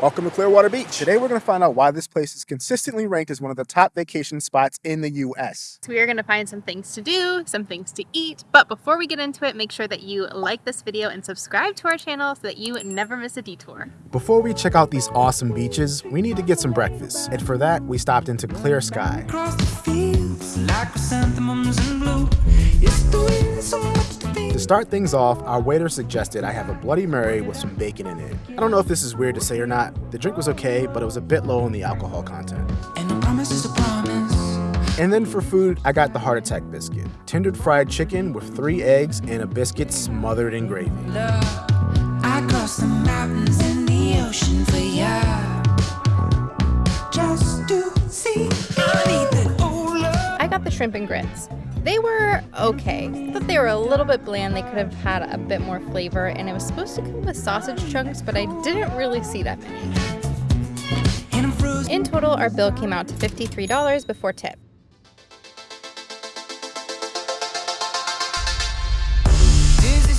Welcome to Clearwater Beach. Today we're going to find out why this place is consistently ranked as one of the top vacation spots in the US. So we are going to find some things to do, some things to eat, but before we get into it, make sure that you like this video and subscribe to our channel so that you never miss a detour. Before we check out these awesome beaches, we need to get some breakfast. And for that, we stopped into Clear Sky. To start things off, our waiter suggested I have a Bloody Mary with some bacon in it. I don't know if this is weird to say or not. The drink was okay, but it was a bit low on the alcohol content. And then for food, I got the heart attack biscuit. Tendered fried chicken with three eggs and a biscuit smothered in gravy. I I the shrimp and grits. They were okay, but they were a little bit bland. They could have had a bit more flavor, and it was supposed to come with sausage chunks, but I didn't really see that many. In total, our bill came out to $53 before tip.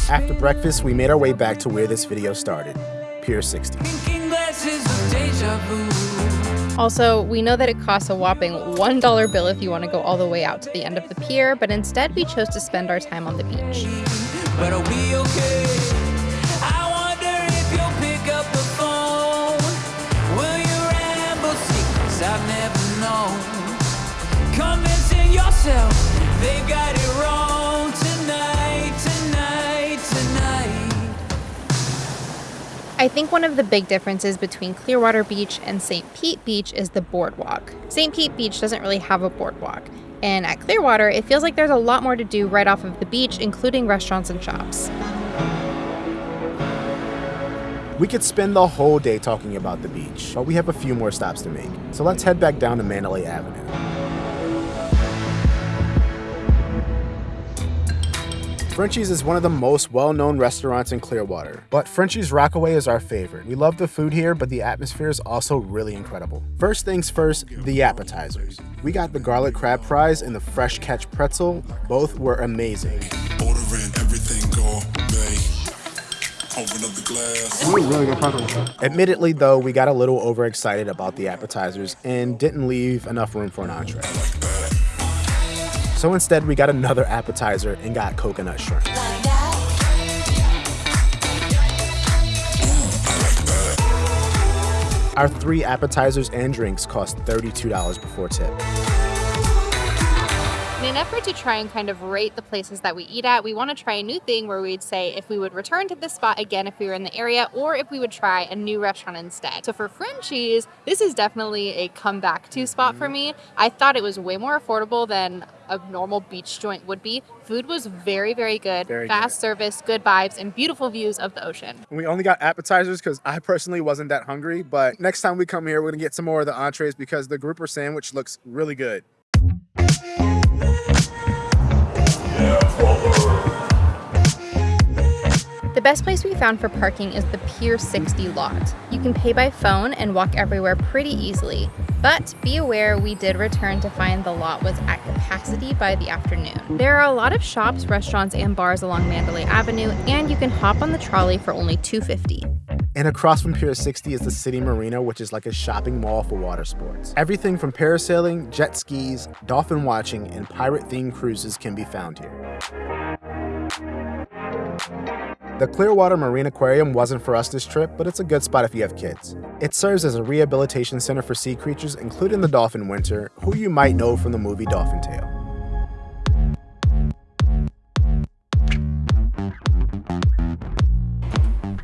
After breakfast, we made our way back to where this video started, Pier 60. Also, we know that it costs a whopping $1 bill if you want to go all the way out to the end of the pier, but instead we chose to spend our time on the beach. they got it wrong I think one of the big differences between Clearwater Beach and St. Pete Beach is the boardwalk. St. Pete Beach doesn't really have a boardwalk. And at Clearwater, it feels like there's a lot more to do right off of the beach, including restaurants and shops. We could spend the whole day talking about the beach, but we have a few more stops to make. So let's head back down to Mandalay Avenue. Frenchie's is one of the most well-known restaurants in Clearwater, but Frenchie's Rockaway is our favorite. We love the food here, but the atmosphere is also really incredible. First things first, the appetizers. We got the garlic crab fries and the fresh catch pretzel. Both were amazing. Admittedly, though, we got a little overexcited about the appetizers and didn't leave enough room for an entree. So instead, we got another appetizer and got coconut shrimp. Our three appetizers and drinks cost $32 before tip. In an effort to try and kind of rate the places that we eat at, we want to try a new thing where we'd say if we would return to this spot again if we were in the area or if we would try a new restaurant instead. So for Frenchie's, this is definitely a come back to spot for mm-hmm. me. I thought it was way more affordable than a normal beach joint would be. Food was very, very good. Very Fast good. service, good vibes, and beautiful views of the ocean. We only got appetizers because I personally wasn't that hungry. But next time we come here, we're going to get some more of the entrees because the grouper sandwich looks really good. The best place we found for parking is the Pier 60 lot. You can pay by phone and walk everywhere pretty easily. But be aware we did return to find the lot was at capacity by the afternoon. There are a lot of shops, restaurants, and bars along Mandalay Avenue, and you can hop on the trolley for only $2.50. And across from Pier 60 is the City Marina, which is like a shopping mall for water sports. Everything from parasailing, jet skis, dolphin watching, and pirate-themed cruises can be found here. The Clearwater Marine Aquarium wasn't for us this trip, but it's a good spot if you have kids. It serves as a rehabilitation center for sea creatures, including the dolphin winter, who you might know from the movie Dolphin Tale.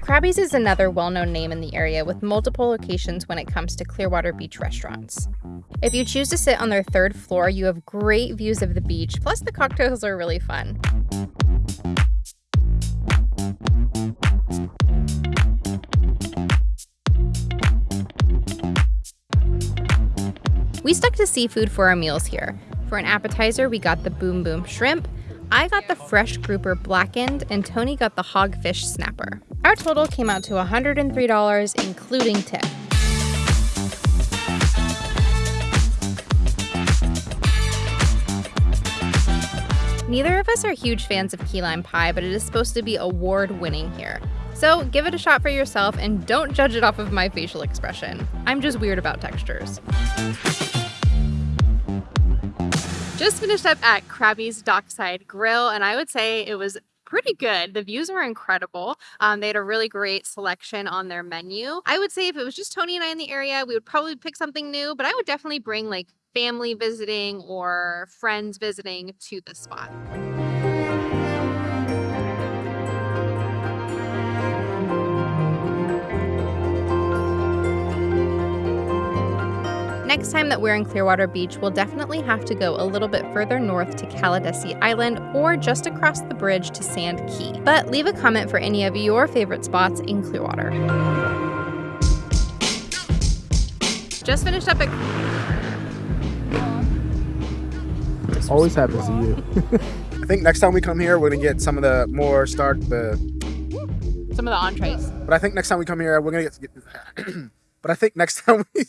Crabby's is another well-known name in the area with multiple locations when it comes to Clearwater Beach restaurants. If you choose to sit on their third floor, you have great views of the beach, plus the cocktails are really fun. We stuck to seafood for our meals here. For an appetizer, we got the Boom Boom Shrimp, I got the fresh grouper blackened, and Tony got the hogfish snapper. Our total came out to $103, including tip. Neither of us are huge fans of key lime pie, but it is supposed to be award winning here. So So give it a shot for yourself and don't judge it off of my facial expression. I'm just weird about textures. Just finished up at Crabby's Dockside Grill, and I would say it was pretty good. The views were incredible. Um, they had a really great selection on their menu. I would say if it was just Tony and I in the area, we would probably pick something new, but I would definitely bring like family visiting or friends visiting to the spot. Next time that we're in Clearwater Beach, we'll definitely have to go a little bit further north to Caladesi Island or just across the bridge to Sand Key. But leave a comment for any of your favorite spots in Clearwater. Just finished up at. Always happens to you. I think next time we come here, we're gonna get some of the more stark, the. Some of the entrees. But I think next time we come here, we're gonna get. but I think next time we.